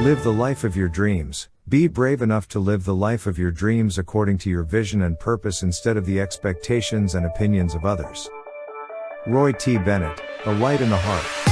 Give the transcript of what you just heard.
Live the life of your dreams. Be brave enough to live the life of your dreams according to your vision and purpose instead of the expectations and opinions of others. Roy T. Bennett, A Light in the Heart.